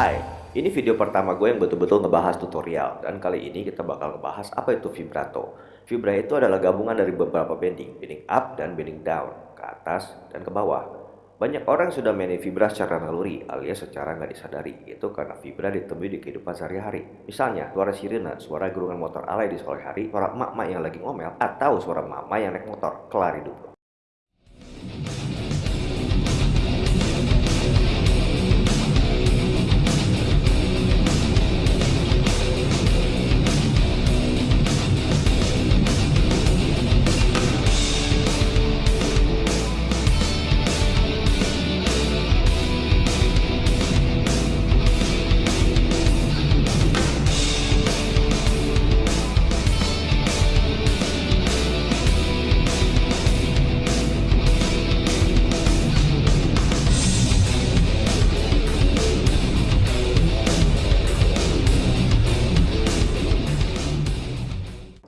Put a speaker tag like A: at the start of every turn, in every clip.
A: Hai, ini video pertama gue yang betul-betul ngebahas tutorial dan kali ini kita bakal ngebahas apa itu vibrato. Vibra itu adalah gabungan dari beberapa bending, bending up dan bending down, ke atas dan ke bawah. Banyak orang sudah mainin vibra secara naluri alias secara nggak disadari. Itu karena vibra ditemui di kehidupan sehari-hari. Misalnya, suara sirine, suara gerungan motor alay di sore hari, suara emak-emak yang lagi ngomel, atau suara mama yang naik motor, kelar hidup.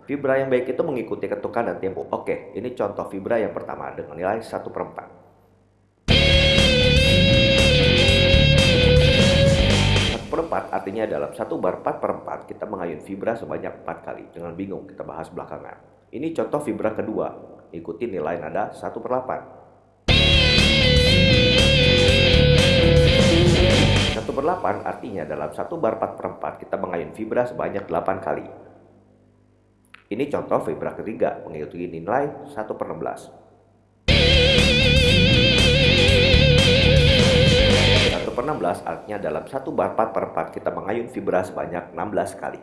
A: Vibra yang baik itu mengikuti ketukan dan tempo. Oke, ini contoh vibra yang pertama dengan nilai 1 per 4. 1 per 4 artinya dalam 1 bar 4 per 4 kita mengayun vibra sebanyak 4 kali. Jangan bingung, kita bahas belakangan. Ini contoh vibra kedua. Ikuti nilai nada 1 per 8. 1 per 8 artinya dalam 1 bar 4 per 4 kita mengayun vibra sebanyak 8 kali. Ini contoh vibra ketiga mengikuti nilai 1 per 16. 1 per 16 artinya dalam 1 bar 4 per 4 kita mengayun vibra sebanyak 16 kali.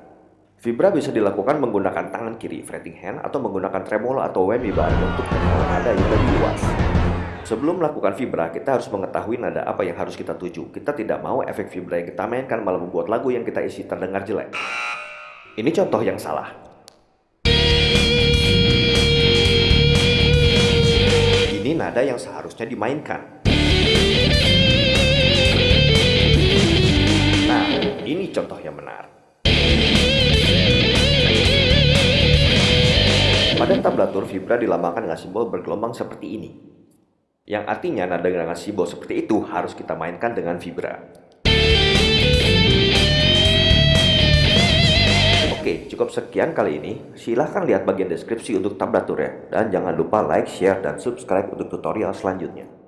A: Vibra bisa dilakukan menggunakan tangan kiri fretting hand atau menggunakan tremolo atau whammy bar untuk mengenal nada yang lebih luas. Sebelum melakukan vibra, kita harus mengetahui nada apa yang harus kita tuju. Kita tidak mau efek vibra yang kita mainkan malah membuat lagu yang kita isi terdengar jelek. Ini contoh yang salah. Nada yang seharusnya dimainkan. Nah, ini contoh yang benar. Pada tablatur vibra dilambangkan dengan simbol bergelombang seperti ini. Yang artinya nada dengan simbol seperti itu harus kita mainkan dengan vibra. Cukup sekian kali ini. Silahkan lihat bagian deskripsi untuk tablatur ya. Dan jangan lupa like, share, dan subscribe untuk tutorial selanjutnya.